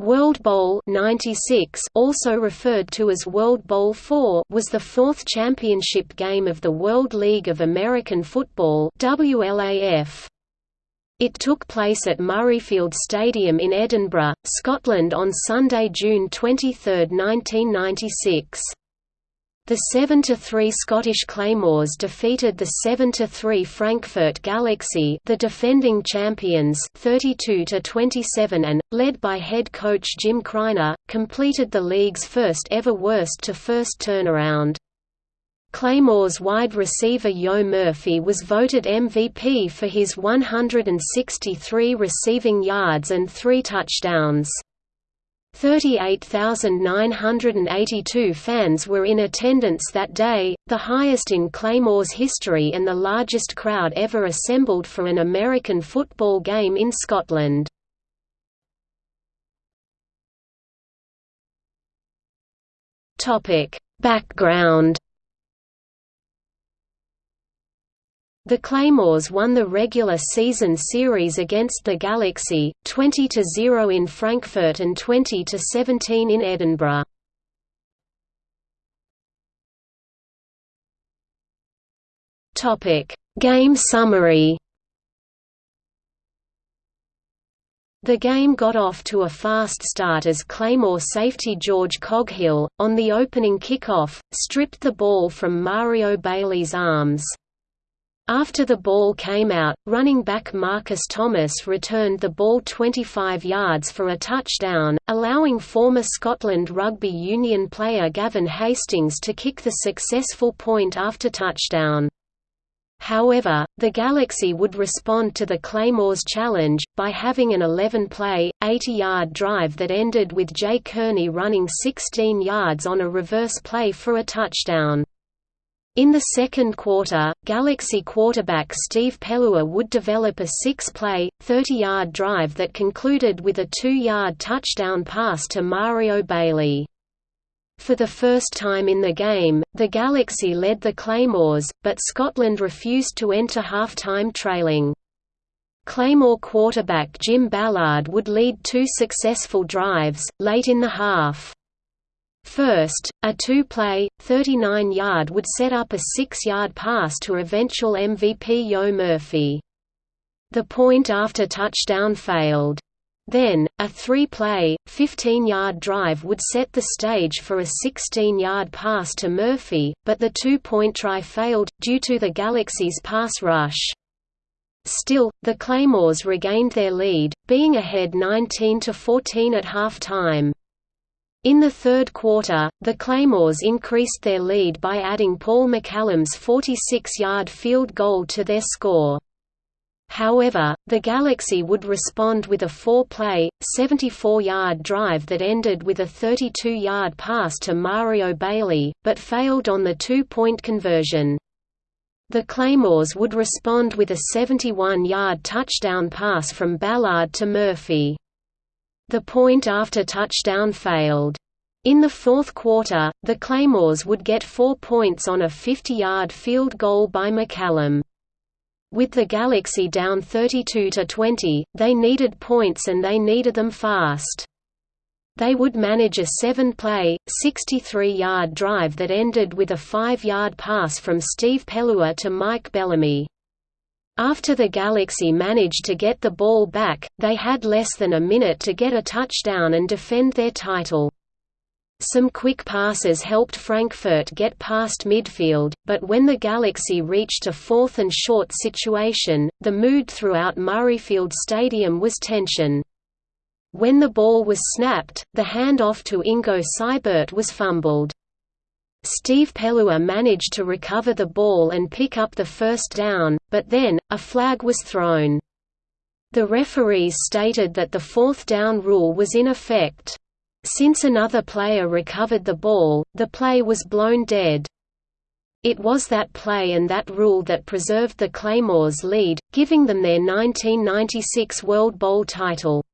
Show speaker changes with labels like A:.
A: World Bowl 96 also referred to as World Bowl IV was the fourth championship game of the World League of American Football WLAF. It took place at Murrayfield Stadium in Edinburgh, Scotland on Sunday, June 23, 1996. The 7–3 Scottish Claymores defeated the 7–3 Frankfurt Galaxy the defending champions 32–27 and, led by head coach Jim Criner, completed the league's first ever worst-to-first turnaround. Claymores wide receiver Yo Murphy was voted MVP for his 163 receiving yards and three touchdowns. 38,982 fans were in attendance that day, the highest in Claymore's history and the largest crowd ever assembled for an American football game in Scotland. Background The Claymores won the regular season series against the Galaxy, 20–0 in Frankfurt and 20–17 in Edinburgh. Game summary The game got off to a fast start as Claymore safety George Coghill, on the opening kickoff, stripped the ball from Mario Bailey's arms. After the ball came out, running back Marcus Thomas returned the ball 25 yards for a touchdown, allowing former Scotland Rugby Union player Gavin Hastings to kick the successful point after touchdown. However, the Galaxy would respond to the Claymores' challenge, by having an 11-play, 80-yard drive that ended with Jay Kearney running 16 yards on a reverse play for a touchdown. In the second quarter, Galaxy quarterback Steve Pelluer would develop a six-play, 30-yard drive that concluded with a two-yard touchdown pass to Mario Bailey. For the first time in the game, the Galaxy led the Claymores, but Scotland refused to enter halftime trailing. Claymore quarterback Jim Ballard would lead two successful drives, late in the half. First, a two-play, 39-yard would set up a six-yard pass to eventual MVP Yo Murphy. The point after touchdown failed. Then, a three-play, 15-yard drive would set the stage for a 16-yard pass to Murphy, but the two-point try failed, due to the Galaxy's pass rush. Still, the Claymores regained their lead, being ahead 19–14 at halftime. In the third quarter, the Claymores increased their lead by adding Paul McCallum's 46-yard field goal to their score. However, the Galaxy would respond with a four-play, 74-yard drive that ended with a 32-yard pass to Mario Bailey, but failed on the two-point conversion. The Claymores would respond with a 71-yard touchdown pass from Ballard to Murphy. The point after touchdown failed. In the fourth quarter, the Claymores would get four points on a 50-yard field goal by McCallum. With the Galaxy down 32–20, they needed points and they needed them fast. They would manage a seven-play, 63-yard drive that ended with a five-yard pass from Steve Pelluer to Mike Bellamy. After the Galaxy managed to get the ball back, they had less than a minute to get a touchdown and defend their title. Some quick passes helped Frankfurt get past midfield, but when the Galaxy reached a fourth and short situation, the mood throughout Murrayfield Stadium was tension. When the ball was snapped, the handoff to Ingo Seibert was fumbled. Steve Pelluer managed to recover the ball and pick up the first down, but then, a flag was thrown. The referees stated that the fourth down rule was in effect. Since another player recovered the ball, the play was blown dead. It was that play and that rule that preserved the Claymores' lead, giving them their 1996 World Bowl title.